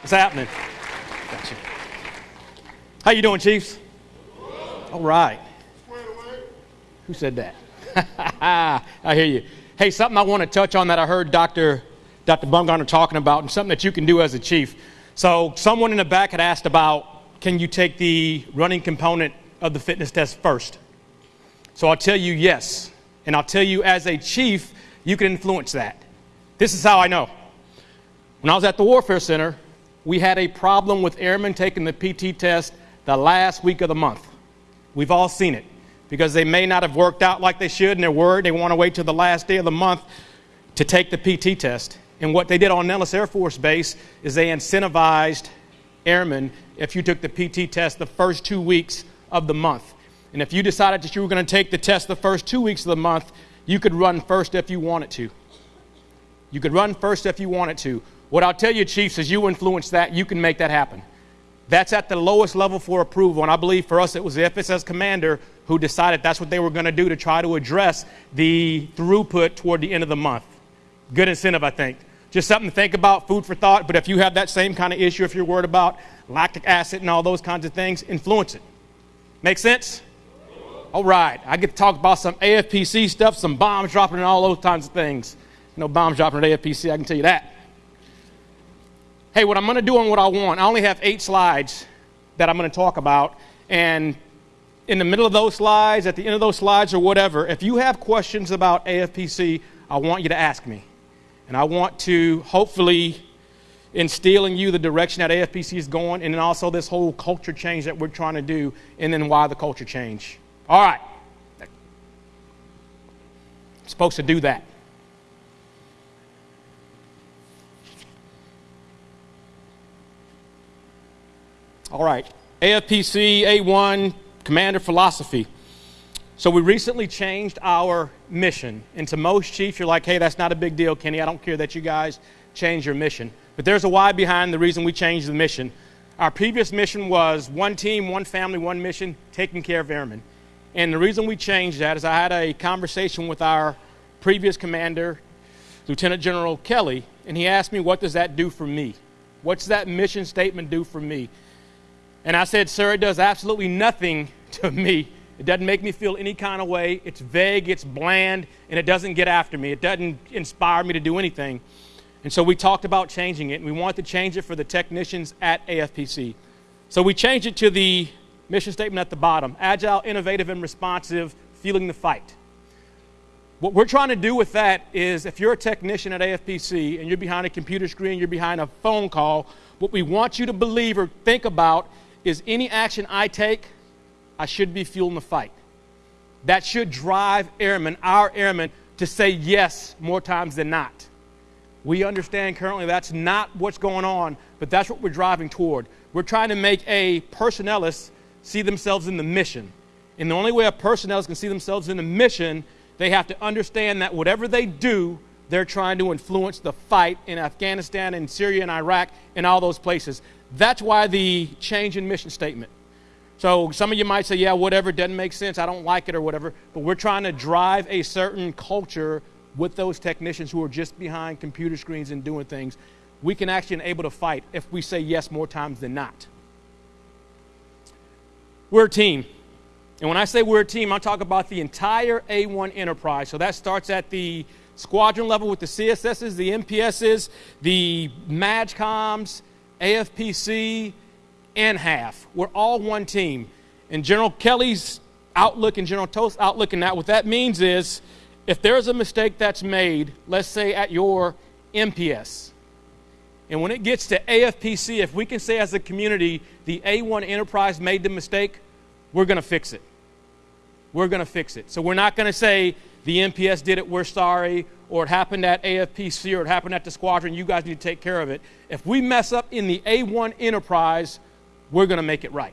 What's happening? Gotcha. How you doing, Chiefs? All right. Who said that? I hear you. Hey, something I want to touch on that I heard Dr. Dr. Bumgarner talking about, and something that you can do as a chief. So, someone in the back had asked about, can you take the running component of the fitness test first? So I'll tell you yes, and I'll tell you as a chief, you can influence that. This is how I know. When I was at the Warfare Center, we had a problem with airmen taking the PT test the last week of the month. We've all seen it because they may not have worked out like they should and they're worried. They want to wait till the last day of the month to take the PT test. And what they did on Nellis Air Force Base is they incentivized airmen if you took the PT test the first two weeks of the month. And if you decided that you were going to take the test the first two weeks of the month, you could run first if you wanted to. You could run first if you wanted to. What I'll tell you, Chiefs, is you influence that, you can make that happen. That's at the lowest level for approval. And I believe for us, it was the FSS commander who decided that's what they were going to do to try to address the throughput toward the end of the month. Good incentive, I think. Just something to think about, food for thought. But if you have that same kind of issue, if you're worried about lactic acid and all those kinds of things, influence it. Make sense? All right. I get to talk about some AFPC stuff, some bombs dropping, and all those kinds of things. No bombs dropping at AFPC, I can tell you that. Hey, what I'm going to do and what I want, I only have eight slides that I'm going to talk about. And in the middle of those slides, at the end of those slides, or whatever, if you have questions about AFPC, I want you to ask me. And I want to hopefully instill in you the direction that AFPC is going, and then also this whole culture change that we're trying to do, and then why the culture change. All right. I'm supposed to do that. All right, AFPC A1 Commander Philosophy. So we recently changed our mission. And to most chiefs, you're like, hey, that's not a big deal, Kenny. I don't care that you guys change your mission. But there's a why behind the reason we changed the mission. Our previous mission was one team, one family, one mission, taking care of airmen. And the reason we changed that is I had a conversation with our previous commander, Lieutenant General Kelly, and he asked me, what does that do for me? What's that mission statement do for me? And I said, Sir, it does absolutely nothing to me. It doesn't make me feel any kind of way. It's vague, it's bland, and it doesn't get after me. It doesn't inspire me to do anything. And so we talked about changing it, and we wanted to change it for the technicians at AFPC. So we changed it to the mission statement at the bottom agile, innovative, and responsive, fueling the fight. What we're trying to do with that is if you're a technician at AFPC and you're behind a computer screen, you're behind a phone call, what we want you to believe or think about is any action I take, I should be fueling the fight. That should drive airmen, our airmen, to say yes more times than not. We understand currently that's not what's going on, but that's what we're driving toward. We're trying to make a personnelist see themselves in the mission. And the only way a personnelist can see themselves in the mission, they have to understand that whatever they do, they're trying to influence the fight in Afghanistan and Syria and Iraq and all those places. That's why the change in mission statement. So some of you might say, yeah, whatever, doesn't make sense, I don't like it or whatever, but we're trying to drive a certain culture with those technicians who are just behind computer screens and doing things. We can actually enable to fight if we say yes more times than not. We're a team. And when I say we're a team, I'm talking about the entire A1 enterprise. So that starts at the squadron level with the CSSs, the MPSs, the MAJCOMs, AFPC, and HAF. We're all one team. And General Kelly's outlook and General Toth's outlook and that, what that means is if there's a mistake that's made, let's say at your MPS, and when it gets to AFPC, if we can say as a community the A1 enterprise made the mistake, we're going to fix it. We're going to fix it. So we're not going to say the MPS did it, we're sorry, or it happened at AFPC or it happened at the squadron, you guys need to take care of it. If we mess up in the A1 enterprise, we're going to make it right.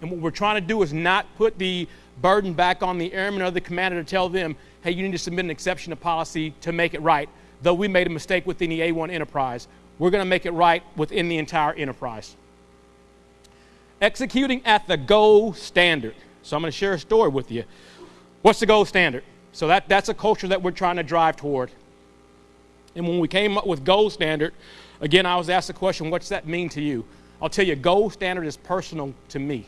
And what we're trying to do is not put the burden back on the airman or the commander to tell them, hey, you need to submit an exception to policy to make it right. Though we made a mistake within the A1 enterprise, we're going to make it right within the entire enterprise. Executing at the gold standard. So I'm going to share a story with you. What's the gold standard? So that, that's a culture that we're trying to drive toward. And when we came up with gold standard, Again, I was asked the question, what's that mean to you? I'll tell you, gold standard is personal to me.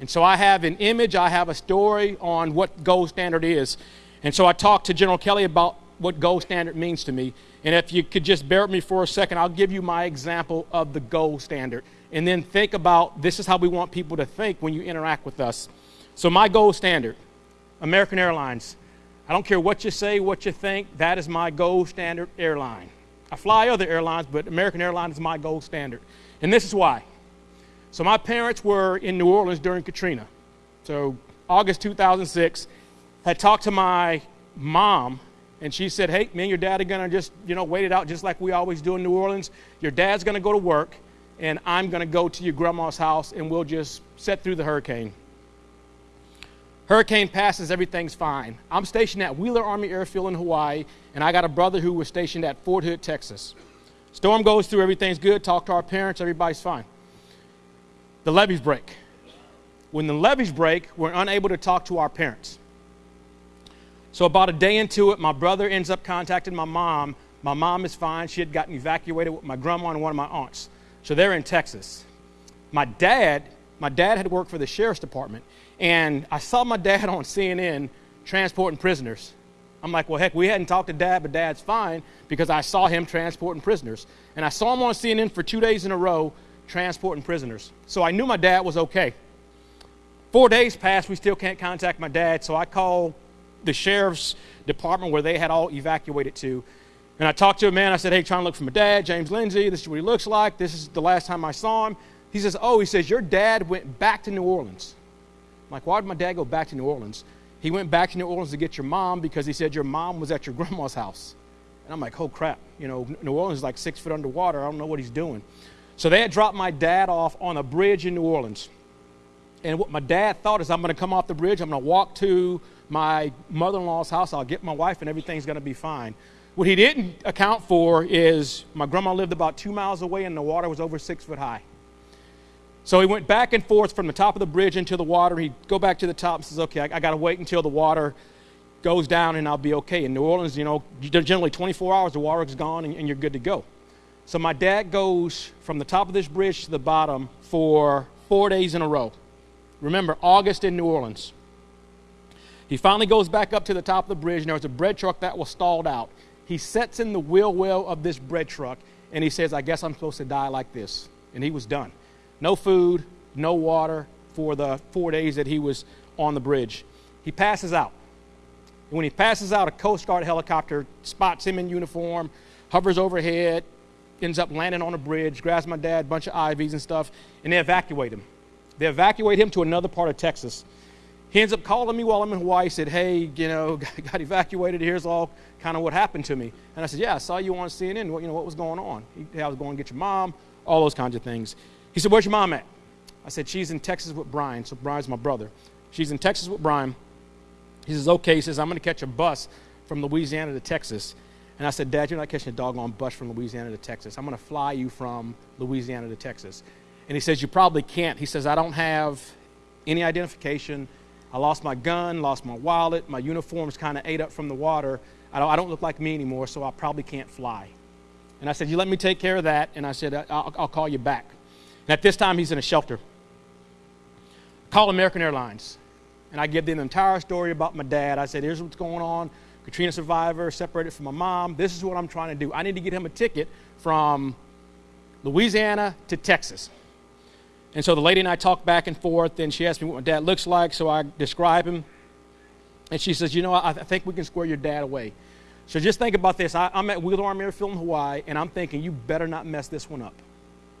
And so I have an image, I have a story on what gold standard is. And so I talked to General Kelly about what gold standard means to me. And if you could just bear with me for a second, I'll give you my example of the gold standard. And then think about this is how we want people to think when you interact with us. So, my gold standard American Airlines. I don't care what you say, what you think, that is my gold standard airline. I fly other airlines, but American Airlines is my gold standard. And this is why. So, my parents were in New Orleans during Katrina. So, August 2006, had talked to my mom and she said, Hey, me and your dad are going to just, you know, wait it out just like we always do in New Orleans. Your dad's going to go to work, and I'm going to go to your grandma's house, and we'll just set through the hurricane. Hurricane passes, everything's fine. I'm stationed at Wheeler Army Airfield in Hawaii, and I got a brother who was stationed at Fort Hood, Texas. Storm goes through, everything's good. Talk to our parents, everybody's fine. The levees break. When the levees break, we're unable to talk to our parents. So, about a day into it, my brother ends up contacting my mom. My mom is fine. She had gotten evacuated with my grandma and one of my aunts. So, they're in Texas. My dad, my dad had worked for the sheriff's department, and I saw my dad on CNN transporting prisoners. I'm like, well, heck, we hadn't talked to dad, but dad's fine because I saw him transporting prisoners. And I saw him on CNN for two days in a row transporting prisoners. So I knew my dad was okay. Four days passed, we still can't contact my dad, so I called the sheriff's department where they had all evacuated to. And I talked to a man. I said, Hey, trying to look for my dad, James Lindsay. This is what he looks like. This is the last time I saw him. He says, Oh, he says, Your dad went back to New Orleans. I'm like, Why did my dad go back to New Orleans? He went back to New Orleans to get your mom because he said your mom was at your grandma's house. And I'm like, Oh, crap. You know, New Orleans is like six foot underwater. I don't know what he's doing. So they had dropped my dad off on a bridge in New Orleans. And what my dad thought is, I'm going to come off the bridge, I'm going to walk to my mother in law's house. I'll get my wife, and everything's going to be fine. What he didn't account for is my grandma lived about two miles away, and the water was over six foot high. So he went back and forth from the top of the bridge into the water. He'd go back to the top and says, Okay, I, I got to wait until the water goes down and I'll be okay. In New Orleans, you know, generally 24 hours, the water is gone and, and you're good to go. So my dad goes from the top of this bridge to the bottom for four days in a row. Remember, August in New Orleans. He finally goes back up to the top of the bridge, and there's a bread truck that was stalled out. He sets in the wheel well of this bread truck, and he says, I guess I'm supposed to die like this. And he was done. No food, no water for the four days that he was on the bridge. He passes out. And when he passes out, a Coast Guard helicopter spots him in uniform, hovers overhead, ends up landing on a bridge, grabs my dad, a bunch of IVs and stuff, and they evacuate him. They evacuate him to another part of Texas. He ends up calling me while I'm in Hawaii. Said, Hey, you know, got evacuated. Here's all kind of what happened to me. And I said, Yeah, I saw you on CNN. What, you know, what was going on? He, I was going to get your mom, all those kinds of things. He said, Where's your mom at? I said, She's in Texas with Brian. So Brian's my brother. She's in Texas with Brian. He says, Okay. He says, I'm going to catch a bus from Louisiana to Texas. And I said, Dad, you're not catching a doggone bus from Louisiana to Texas. I'm going to fly you from Louisiana to Texas. And he says, You probably can't. He says, I don't have any identification. I lost my gun, lost my wallet, my uniform's kind of ate up from the water. I don't, I don't, look like me anymore, so I probably can't fly. And I said, You let me take care of that. And I said, I'll, I'll call you back. And at this time, he's in a shelter. Call American Airlines. And I give them the entire story about my dad. I said, Here's what's going on. Katrina survivor, separated from my mom. This is what I'm trying to do. I need to get him a ticket from Louisiana to Texas. And so the lady and I talked back and forth, and she asked me what my dad looks like, so I describe him. And she says, You know, I, I think we can square your dad away. So just think about this. I, am at Wheeler Army Airfield in Hawaii, and I'm thinking, You better not mess this one up.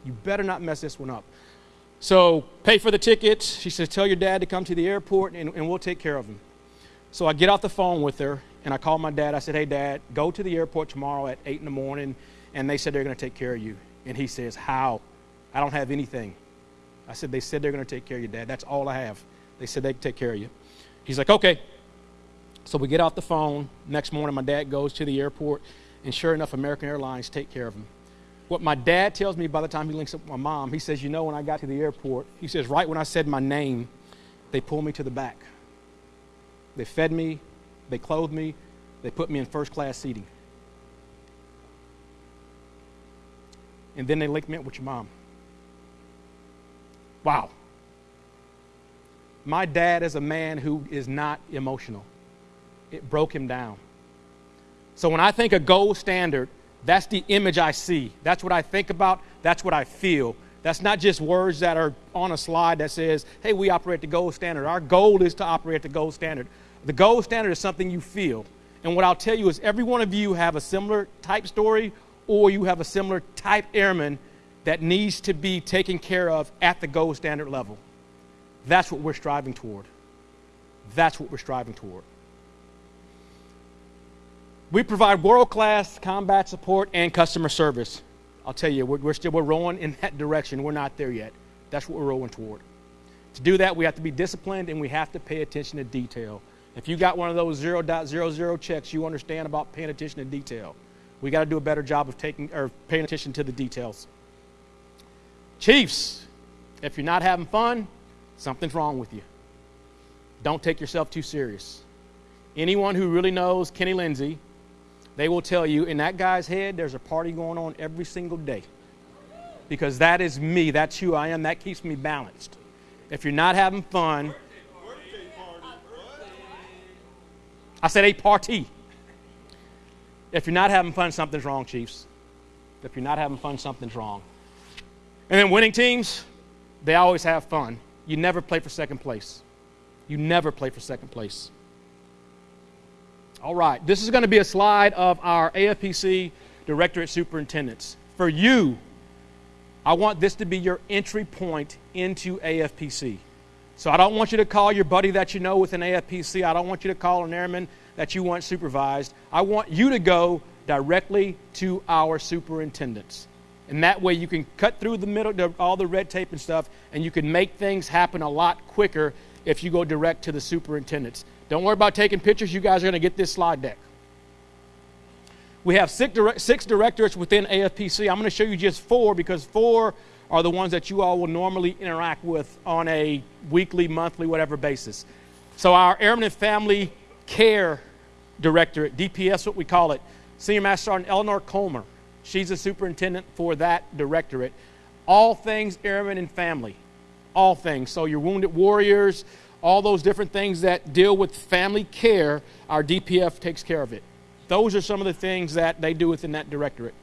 You better not mess this one up. So pay for the tickets. She says, Tell your dad to come to the airport, and, and we'll take care of him. So I get off the phone with her, and I call my dad. I said, Hey, dad, go to the airport tomorrow at 8 in the morning, and they said they're going to take care of you. And he says, How? I don't have anything. I said, They said they're going to take care of you, Dad. That's all I have. They said they can take care of you. He's like, Okay. So we get off the phone. Next morning, my dad goes to the airport, and sure enough, American Airlines take care of him. What my dad tells me by the time he links up with my mom, he says, You know, when I got to the airport, he says, right when I said my name, they pulled me to the back. They fed me, they clothed me, they put me in first class seating. and then they linked me up with your mom. Wow. My dad is a man who is not emotional. It broke him down. So when I think of gold standard, that's the image I see. That's what I think about. That's what I feel. That's not just words that are on a slide that says, hey, we operate the gold standard. Our goal is to operate the gold standard. The gold standard is something you feel. And what I'll tell you is every one of you have a similar type story or you have a similar type airman that needs to be taken care of at the gold standard level. That's what we're striving toward. That's what we're striving toward. We provide world class combat support and customer service. I'll tell you, we're, we're still we're rolling in that direction. We're not there yet. That's what we're rolling toward. To do that, we have to be disciplined and we have to pay attention to detail. If you got one of those 0.00 checks, you understand about paying attention to detail. We got to do a better job of taking or paying attention to the details. Chiefs, if you're not having fun, something's wrong with you. Don't take yourself too serious. Anyone who really knows Kenny Lindsay, they will tell you in that guy's head there's a party going on every single day. Because that is me, that's who I am, that keeps me balanced. If you're not having fun, I said a party. If you're not having fun, something's wrong, Chiefs. If you're not having fun, something's wrong. And then winning teams, they always have fun. You never play for second place. You never play for second place. All right, this is going to be a slide of our AFPC Directorate Superintendents. For you, I want this to be your entry point into AFPC. So I don't want you to call your buddy that you know with an AFPC. I don't want you to call an airman that you want supervised. I want you to go directly to our superintendents. And that way you can cut through the middle, all the red tape and stuff, and you can make things happen a lot quicker if you go direct to the superintendents. Don't worry about taking pictures. You guys are going to get this slide deck. We have six, direct, six directorates within AFPC. I'm going to show you just four because four are the ones that you all will normally interact with on a weekly, monthly, whatever basis. So, our Airman and Family Care Directorate, DPS, what we call it, Senior Master Sergeant Eleanor Comer. She's the superintendent for that directorate. All things airmen and family. All things. So, your wounded warriors, all those different things that deal with family care, our DPF takes care of it. Those are some of the things that they do within that directorate.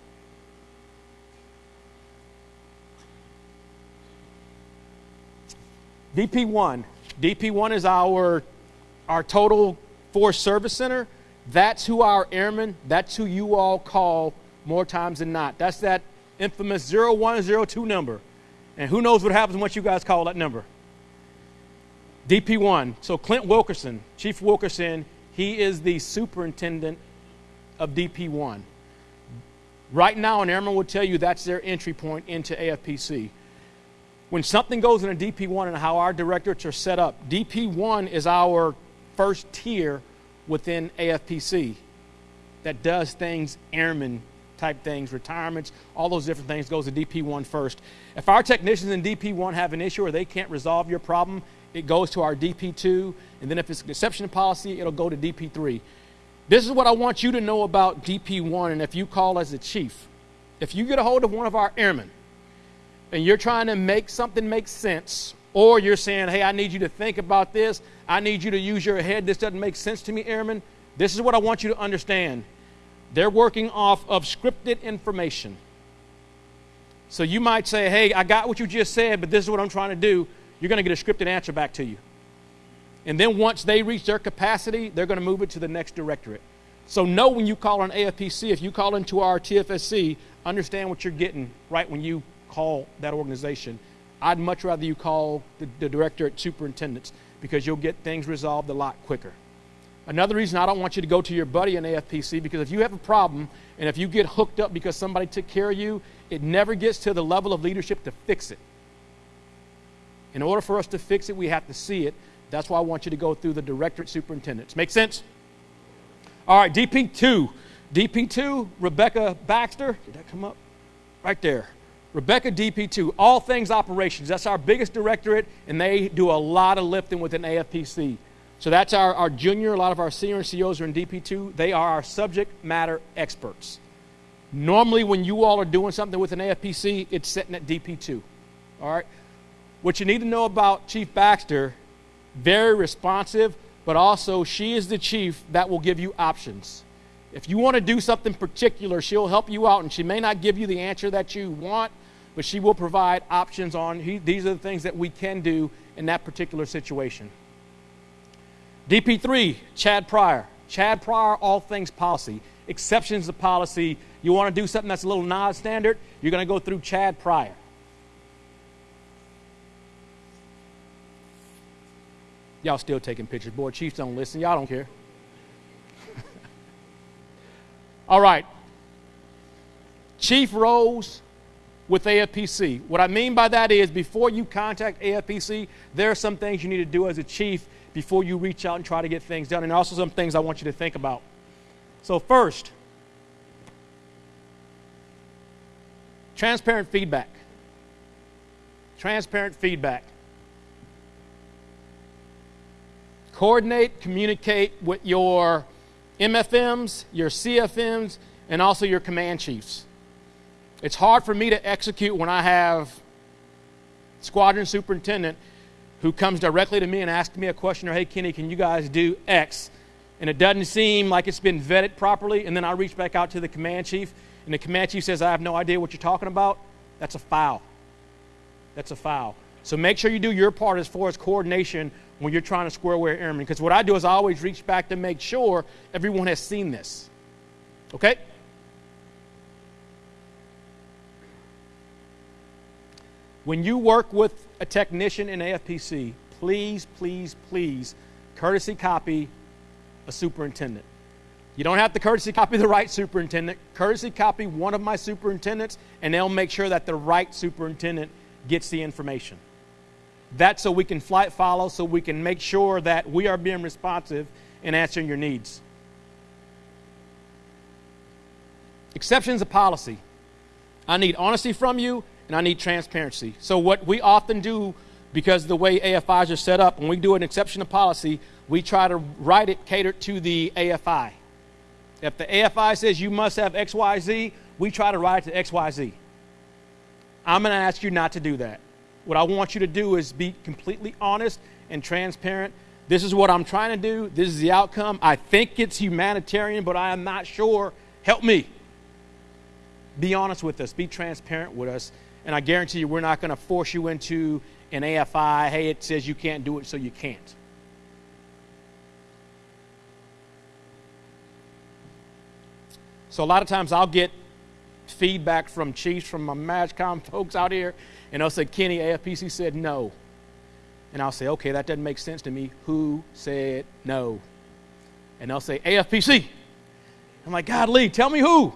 DP1. DP1 is our, our total force service center. That's who our airmen, that's who you all call more times than not. That's that infamous 0102 number. And who knows what happens once you guys call that number? DP1. So Clint Wilkerson, Chief Wilkerson, he is the superintendent of DP1. Right now, an airman will tell you that's their entry point into AFPC. When something goes in a DP1 and how our directorates are set up, DP1 is our first tier within AFPC that does things airman type things, retirements, all those different things goes to DP1 first. If our technicians in DP1 have an issue or they can't resolve your problem, it goes to our DP2, and then if it's an exception policy, it'll go to DP3. This is what I want you to know about DP1, and if you call as a chief, if you get a hold of one of our airmen and you're trying to make something make sense, or you're saying, hey, I need you to think about this, I need you to use your head, this doesn't make sense to me, airmen, this is what I want you to understand. They're working off of scripted information. So you might say, hey, I got what you just said, but this is what I'm trying to do. You're going to get a scripted answer back to you. And then once they reach their capacity, they're going to move it to the next directorate. So know when you call an AFPC, if you call into our TFSC, understand what you're getting right when you call that organization. I'd much rather you call the, the directorate superintendents because you'll get things resolved a lot quicker. Another reason I don't want you to go to your buddy in AFPC because if you have a problem and if you get hooked up because somebody took care of you, it never gets to the level of leadership to fix it. In order for us to fix it, we have to see it. That's why I want you to go through the directorate superintendents. Make sense? All right, DP2. DP2, Rebecca Baxter. Did that come up? Right there. Rebecca DP2, all things operations. That's our biggest directorate, and they do a lot of lifting within AFPC. So that's our, our junior. A lot of our senior NCOs are in DP2. They are our subject matter experts. Normally, when you all are doing something with an AFPC, it's sitting at DP2. All right? What you need to know about Chief Baxter, very responsive, but also she is the chief that will give you options. If you want to do something particular, she'll help you out, and she may not give you the answer that you want, but she will provide options on he, these are the things that we can do in that particular situation. DP3, Chad Pryor. Chad Pryor, all things policy. Exceptions to policy. You want to do something that's a little non standard, you're going to go through Chad Pryor. Y'all still taking pictures. Boy, Chiefs don't listen. Y'all don't care. All right. Chief Rose with AFPC. What I mean by that is before you contact AFPC, there are some things you need to do as a chief before you reach out and try to get things done, and also some things I want you to think about. So, first, transparent feedback. Transparent feedback. coordinate, communicate with your MFMs, your CFMs, and also your command chiefs. It's hard for me to execute when I have squadron superintendent who comes directly to me and asks me a question or hey Kenny, can you guys do X? And it doesn't seem like it's been vetted properly, and then I reach back out to the command chief, and the command chief says, I have no idea what you're talking about. That's a foul. That's a foul. So make sure you do your part as far as coordination when you're trying to square away airmen. Because what I do is I always reach back to make sure everyone has seen this. Okay? When you work with a technician in AFPC, please, please, please courtesy copy a superintendent. You don't have to courtesy copy the right superintendent. Courtesy copy one of my superintendents, and they'll make sure that the right superintendent gets the information. That's so we can flight follow, so we can make sure that we are being responsive and answering your needs. Exceptions of policy. I need honesty from you and I need transparency. So, what we often do, because the way AFIs are set up, when we do an exception of policy, we try to write it catered to the AFI. If the AFI says you must have XYZ, we try to write it to XYZ. I'm going to ask you not to do that. What I want you to do is be completely honest and transparent. This is what I'm trying to do. This is the outcome. I think it's humanitarian, but I am not sure. Help me. Be honest with us. Be transparent with us. And I guarantee you, we're not going to force you into an AFI. Hey, it says you can't do it, so you can't. So a lot of times I'll get feedback from chiefs, from my MAJCOM folks out here, and they'll say, Kenny, AFPC said no. And I'll say, okay, that doesn't make sense to me. Who said no? And they'll say, AFPC. I'm like, God, Lee, tell me who.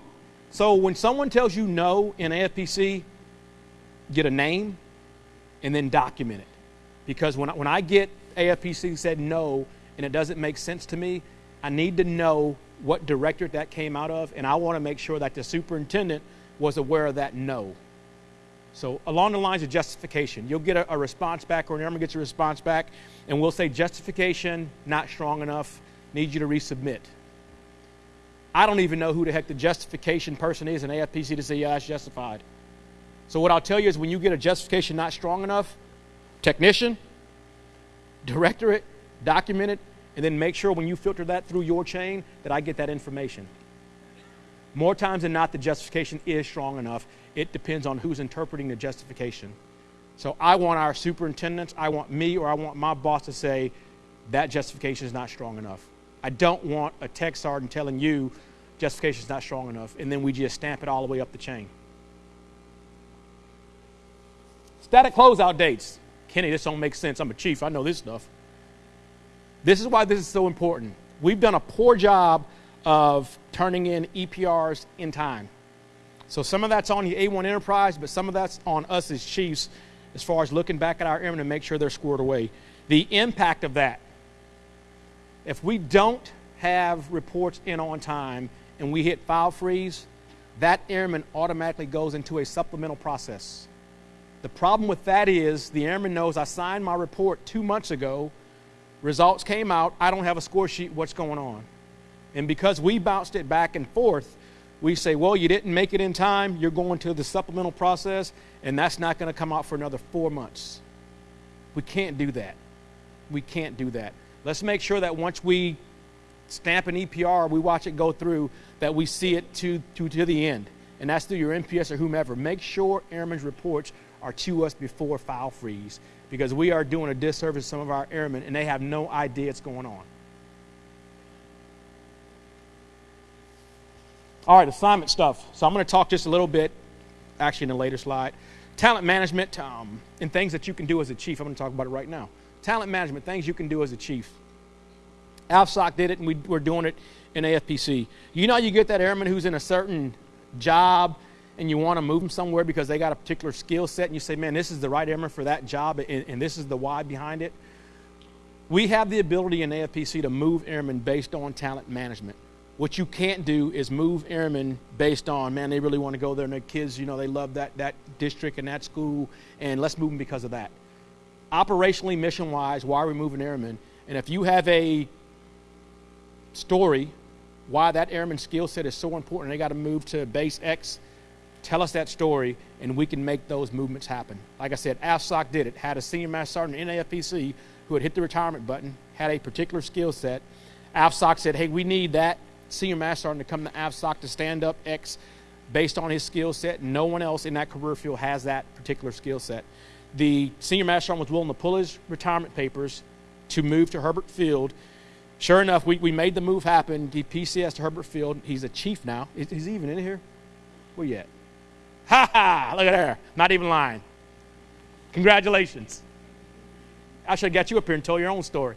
So when someone tells you no in AFPC, get a name and then document it. Because when I, when I get AFPC said no and it doesn't make sense to me, I need to know what directorate that came out of, and I want to make sure that the superintendent was aware of that no. So, along the lines of justification, you'll get a, a response back, or an airman gets a response back, and we'll say justification not strong enough, need you to resubmit. I don't even know who the heck the justification person is in AFPC to say, yeah, that's justified. So, what I'll tell you is when you get a justification not strong enough, technician, directorate, document it, and then make sure when you filter that through your chain that I get that information. More times than not, the justification is strong enough. It depends on who's interpreting the justification. So I want our superintendents, I want me, or I want my boss to say that justification is not strong enough. I don't want a tech sergeant telling you justification is not strong enough, and then we just stamp it all the way up the chain. Static closeout dates. Kenny, this don't make sense. I'm a chief. I know this stuff. This is why this is so important. We've done a poor job of turning in EPRs in time. So some of that's on the A1 Enterprise, but some of that's on us as chiefs as far as looking back at our airmen to make sure they're squared away. The impact of that, if we don't have reports in on time and we hit file freeze, that airman automatically goes into a supplemental process. The problem with that is the airman knows I signed my report two months ago Results came out. I don't have a score sheet. What's going on? And because we bounced it back and forth, we say, well, you didn't make it in time, you're going to the supplemental process, and that's not going to come out for another four months. We can't do that. We can't do that. Let's make sure that once we stamp an EPR, we watch it go through, that we see it to, to, to the end. And that's through your MPS or whomever. Make sure airmen's reports are to us before file freeze because we are doing a disservice to some of our airmen and they have no idea what's going on. All right, assignment stuff. So I'm going to talk just a little bit, actually, in a later slide. Talent management um, and things that you can do as a chief. I'm going to talk about it right now. Talent management, things you can do as a chief. AFSOC did it, and we, we're doing it in AFPC. You know, you get that airman who's in a certain job and you want to move them somewhere because they got a particular skill set, and you say, man, this is the right airman for that job, and, and this is the why behind it. We have the ability in AFPC to move airmen based on talent management. What you can't do is move airmen based on, man, they really want to go there and their kids, you know, they love that, that district and that school, and let's move them because of that. Operationally, mission wise, why are we moving airmen? And if you have a story why that airman skill set is so important, they got to move to base X, tell us that story, and we can make those movements happen. Like I said, AFSOC did it, had a senior master sergeant in AFPC who had hit the retirement button, had a particular skill set. AFSOC said, hey, we need that senior master sergeant to come to AFSOC to stand up X based on his skill set. No one else in that career field has that particular skill set. The senior master sergeant was willing to pull his retirement papers to move to Hurlburt Field. Sure enough, we, we made the move happen. He PCS to Hurlburt Field. He's a chief now. Is, is he even in here? Where you at? Ha ha! Look at there. Not even lying. Congratulations. I should have got you up here and told your own story.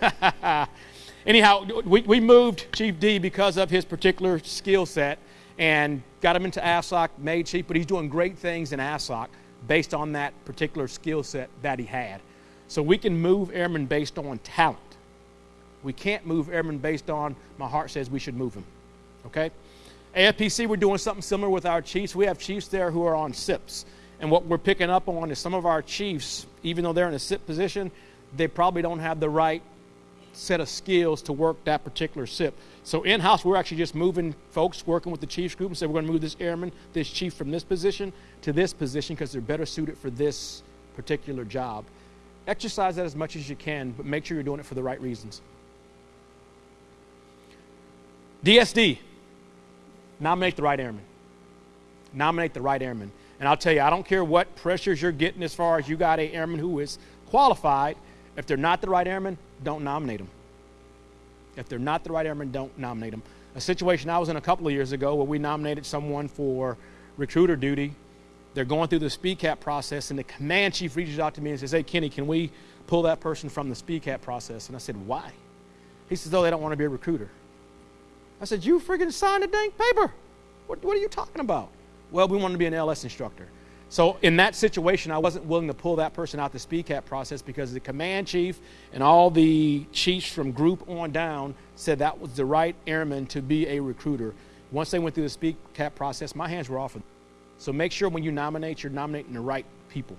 Anyhow, we, we moved Chief D because of his particular skill set and got him into AFSOC, made Chief, but he's doing great things in AFSOC based on that particular skill set that he had. So we can move airmen based on talent. We can't move airmen based on my heart says we should move him. Okay? AFPC, we're doing something similar with our chiefs. We have chiefs there who are on SIPs. And what we're picking up on is some of our chiefs, even though they're in a SIP position, they probably don't have the right set of skills to work that particular SIP. So in house, we're actually just moving folks working with the chiefs group and say we're going to move this airman, this chief from this position to this position because they're better suited for this particular job. Exercise that as much as you can, but make sure you're doing it for the right reasons. DSD, nominate the right airman. Nominate the right airman. And I'll tell you, I don't care what pressures you're getting as far as you got a airman who is qualified. If they're not the right airman, don't nominate them. If they're not the right airman, don't nominate them. A situation I was in a couple of years ago where we nominated someone for recruiter duty. They're going through the speed cap process, and the command chief reaches out to me and says, Hey, Kenny, can we pull that person from the speed cap process? And I said, Why? He says, Oh, they don't want to be a recruiter. I said, You freaking signed a dang paper. What, what are you talking about? Well, we wanted to be an LS instructor. So in that situation, I wasn't willing to pull that person out the speed cap process because the command chief and all the chiefs from group on down said that was the right airman to be a recruiter. Once they went through the speed cap process, my hands were off of them. So make sure when you nominate, you're nominating the right people.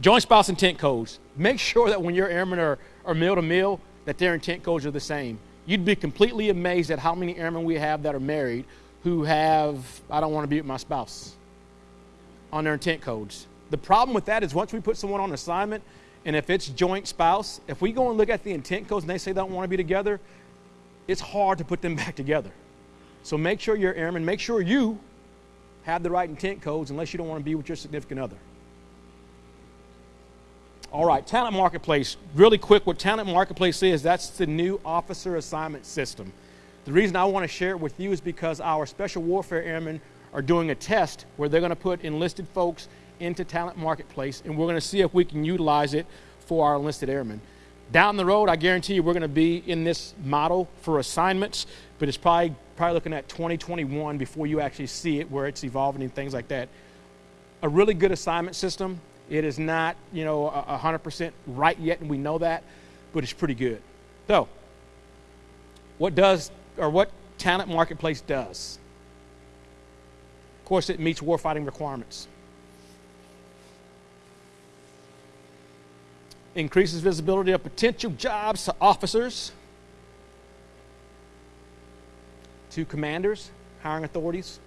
Joint spouse intent codes. Make sure that when your airmen are, are mil to mil, that their intent codes are the same. You'd be completely amazed at how many airmen we have that are married who have, I don't want to be with my spouse on their intent codes. The problem with that is once we put someone on assignment, and if it's joint spouse, if we go and look at the intent codes and they say they don't want to be together, it's hard to put them back together. So make sure you're airman, make sure you have the right intent codes unless you don't want to be with your significant other. All right, Talent Marketplace. Really quick, what Talent Marketplace is, that's the new officer assignment system. The reason I want to share it with you is because our special warfare airmen are doing a test where they're going to put enlisted folks into Talent Marketplace, and we're going to see if we can utilize it for our enlisted airmen. Down the road, I guarantee you we're going to be in this model for assignments, but it's probably, probably looking at 2021 before you actually see it, where it's evolving and things like that. A really good assignment system. It is not, you know, 100% right yet, and we know that, but it's pretty good. So, what does or what Talent Marketplace does. Of course, it meets warfighting requirements. Increases visibility of potential jobs to officers to commanders, hiring authorities.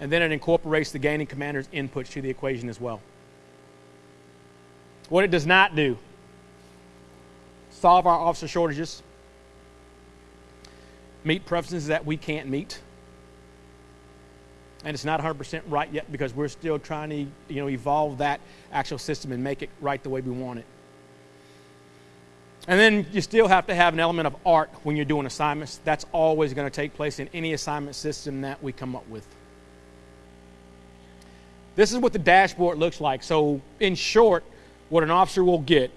And then it incorporates the gaining commander's inputs to the equation as well. What it does not do solve our officer shortages, meet preferences that we can't meet. And it's not 100% right yet because we're still trying to you know, evolve that actual system and make it right the way we want it. And then you still have to have an element of art when you're doing assignments. That's always going to take place in any assignment system that we come up with. This is what the dashboard looks like. So, in short, what an officer will get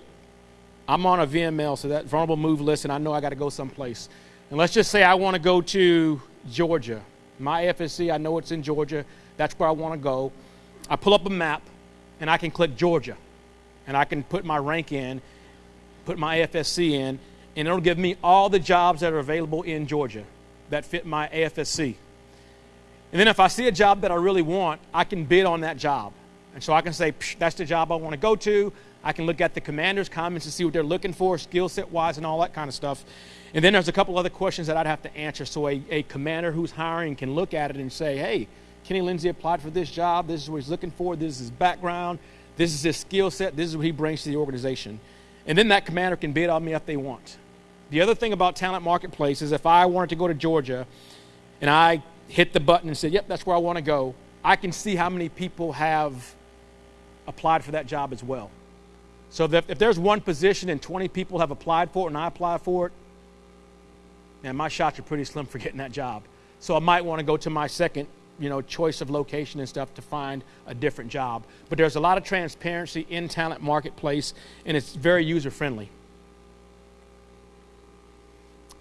I'm on a VML, so that vulnerable move list, and I know I got to go someplace. And let's just say I want to go to Georgia. My FSC, I know it's in Georgia. That's where I want to go. I pull up a map, and I can click Georgia. And I can put my rank in, put my FSC in, and it'll give me all the jobs that are available in Georgia that fit my AFSC. And then if I see a job that I really want, I can bid on that job. And so I can say, that's the job I want to go to. I can look at the commander's comments to see what they're looking for, skill set wise, and all that kind of stuff. And then there's a couple other questions that I'd have to answer. So a, a commander who's hiring can look at it and say, hey, Kenny Lindsay applied for this job. This is what he's looking for. This is his background. This is his skill set. This is what he brings to the organization. And then that commander can bid on me if they want. The other thing about Talent Marketplace is if I wanted to go to Georgia and I hit the button and said, yep, that's where I want to go, I can see how many people have applied for that job as well. So if there's one position and 20 people have applied for it and I apply for it, man, my shots are pretty slim for getting that job. So I might want to go to my second, you know, choice of location and stuff to find a different job. But there's a lot of transparency in talent marketplace and it's very user friendly.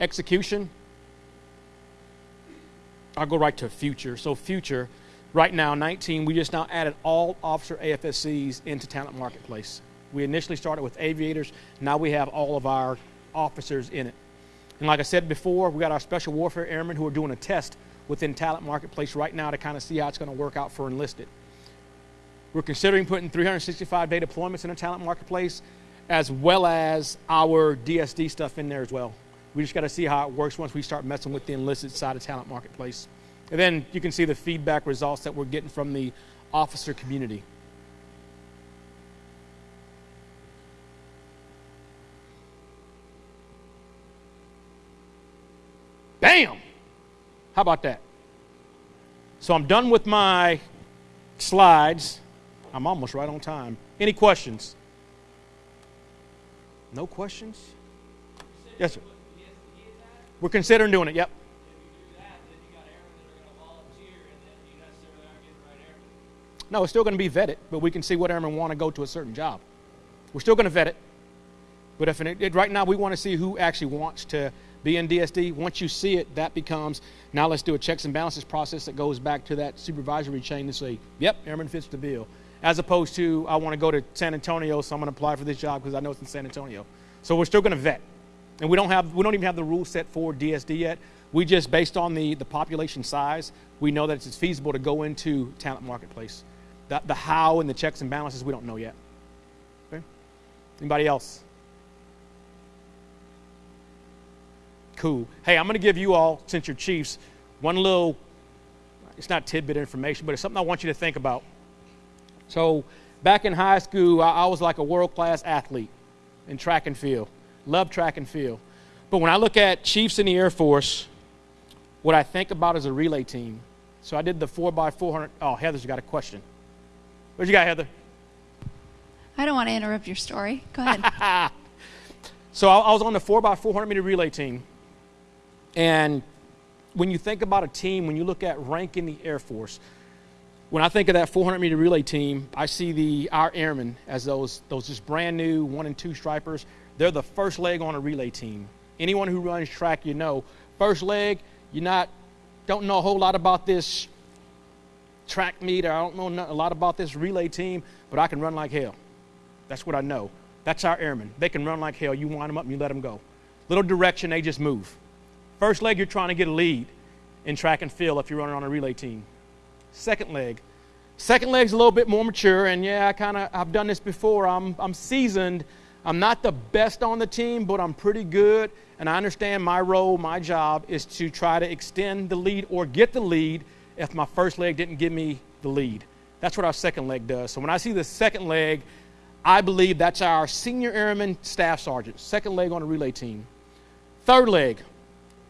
Execution. I'll go right to future. So future, right now, 19, we just now added all officer AFSCs into talent marketplace. We initially started with aviators. Now we have all of our officers in it. And like I said before, we got our special warfare airmen who are doing a test within Talent Marketplace right now to kind of see how it's going to work out for enlisted. We're considering putting 365 day deployments in the Talent Marketplace as well as our DSD stuff in there as well. We just got to see how it works once we start messing with the enlisted side of Talent Marketplace. And then you can see the feedback results that we're getting from the officer community. Bam! How about that? So I'm done with my slides. I'm almost right on time. Any questions? No questions? Yes, sir. We're considering doing it, yep. No, it's still going to be vetted, but we can see what airmen want to go to a certain job. We're still going to vet it. But if it, it, right now we want to see who actually wants to be in DSD. Once you see it, that becomes now let's do a checks and balances process that goes back to that supervisory chain to say, yep, airman fits the bill. As opposed to, I want to go to San Antonio, so I'm going to apply for this job because I know it's in San Antonio. So we're still going to vet. And we don't have we don't even have the rule set for DSD yet. We just based on the, the population size, we know that it's feasible to go into talent marketplace. The, the how and the checks and balances we don't know yet. Okay? Anybody else? Cool. Hey, I'm going to give you all, since you're chiefs, one little, it's not tidbit information, but it's something I want you to think about. So, back in high school, I, I was like a world class athlete in track and field. Love track and field. But when I look at chiefs in the Air Force, what I think about is a relay team. So I did the 4x400. Oh, Heather's got a question. What you got, Heather? I don't want to interrupt your story. Go ahead. so I, I was on the 4x400 meter relay team. And when you think about a team, when you look at rank in the Air Force, when I think of that 400 meter relay team, I see the our airmen as those those just brand new one and two stripers. They're the first leg on a relay team. Anyone who runs track, you know, first leg, you're not don't know a whole lot about this track meet, I don't know a lot about this relay team, but I can run like hell. That's what I know. That's our airmen. They can run like hell. You wind them up and you let them go. Little direction, they just move. First leg, you're trying to get a lead in track and field if you're running on a relay team. Second leg, second leg's a little bit more mature, and yeah, I kind of I've done this before. I'm I'm seasoned, I'm not the best on the team, but I'm pretty good. And I understand my role, my job is to try to extend the lead or get the lead if my first leg didn't give me the lead. That's what our second leg does. So when I see the second leg, I believe that's our senior airman staff sergeant, second leg on a relay team. Third leg.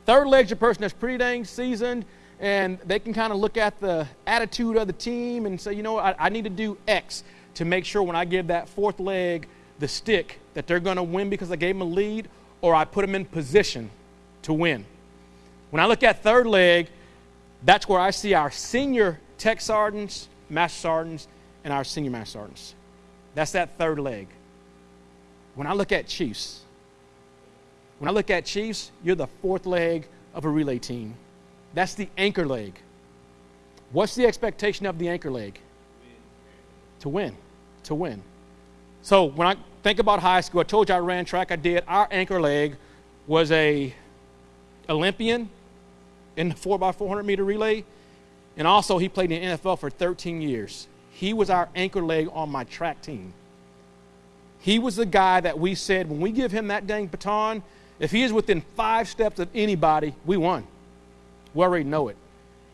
Third leg's a person that's pretty dang seasoned and they can kind of look at the attitude of the team and say, you know, I, I need to do X to make sure when I give that fourth leg the stick that they're going to win because I gave them a lead or I put them in position to win. When I look at third leg, that's where I see our senior tech sergeants, master sergeants, and our senior master sergeants. That's that third leg. When I look at Chiefs, when I look at Chiefs, you're the fourth leg of a relay team. That's the anchor leg. What's the expectation of the anchor leg? To win. To win. So when I think about high school, I told you I ran track, I did. Our anchor leg was a Olympian in the 4x400 meter relay, and also he played in the NFL for 13 years. He was our anchor leg on my track team. He was the guy that we said when we give him that dang baton, if he is within five steps of anybody, we won. We already know it.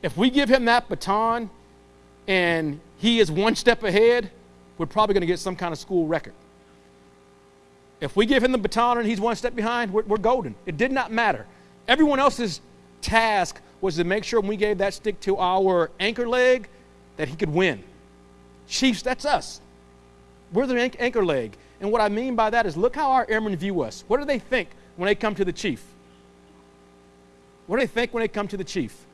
If we give him that baton and he is one step ahead, we're probably going to get some kind of school record. If we give him the baton and he's one step behind, we're, we're golden. It did not matter. Everyone else's task was to make sure when we gave that stick to our anchor leg that he could win. Chiefs, that's us. We're the anchor leg. And what I mean by that is look how our airmen view us. What do they think when they come to the chief? What do they think when they come to the chief?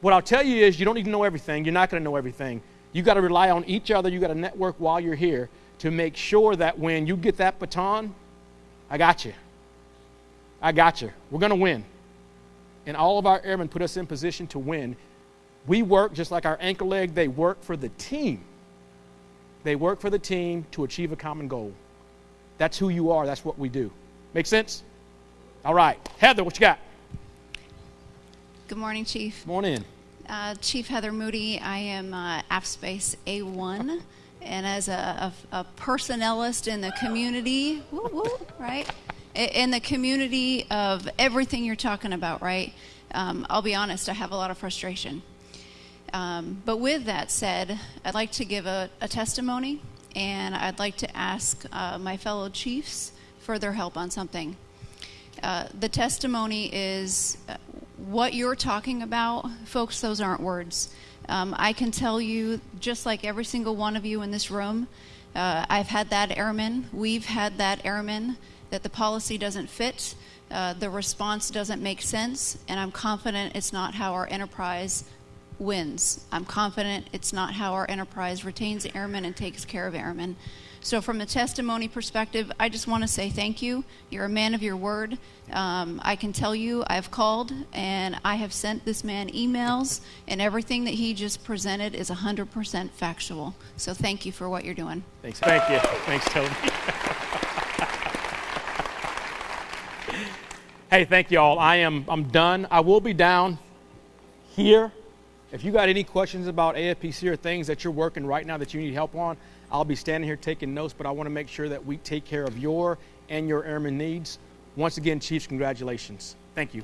What I'll tell you is you don't need to know everything. You're not going to know everything. You got to rely on each other. You got to network while you're here to make sure that when you get that baton, I got you. I got you. We're going to win. And all of our airmen put us in position to win. We work just like our anchor leg, they work for the team. They work for the team to achieve a common goal. That's who you are. That's what we do. Make sense? All right. Heather, what you got? Good morning, Chief. Morning. Uh, Chief Heather Moody. I am uh, AFSpace A1, and as a, a, a personnelist in the community, woo, woo, right? In the community of everything you're talking about, right? Um, I'll be honest, I have a lot of frustration. Um, but with that said, I'd like to give a, a testimony, and I'd like to ask uh, my fellow chiefs for their help on something. Uh, the testimony is uh, what you're talking about, folks, those aren't words. Um, I can tell you, just like every single one of you in this room, uh, I've had that airman, we've had that airman, that the policy doesn't fit, uh, the response doesn't make sense, and I'm confident it's not how our enterprise wins. I'm confident it's not how our enterprise retains airmen and takes care of airmen. So, from a testimony perspective, I just want to say thank you. You're a man of your word. Um, I can tell you, I've called and I have sent this man emails, and everything that he just presented is 100% factual. So, thank you for what you're doing. Thanks. Thank you. Thanks, Toby. hey, thank you all. I am I'm done. I will be down here. If you got any questions about AFPC or things that you're working right now that you need help on, I'll be standing here taking notes, but I want to make sure that we take care of your and your airmen needs. Once again, Chiefs, congratulations. Thank you.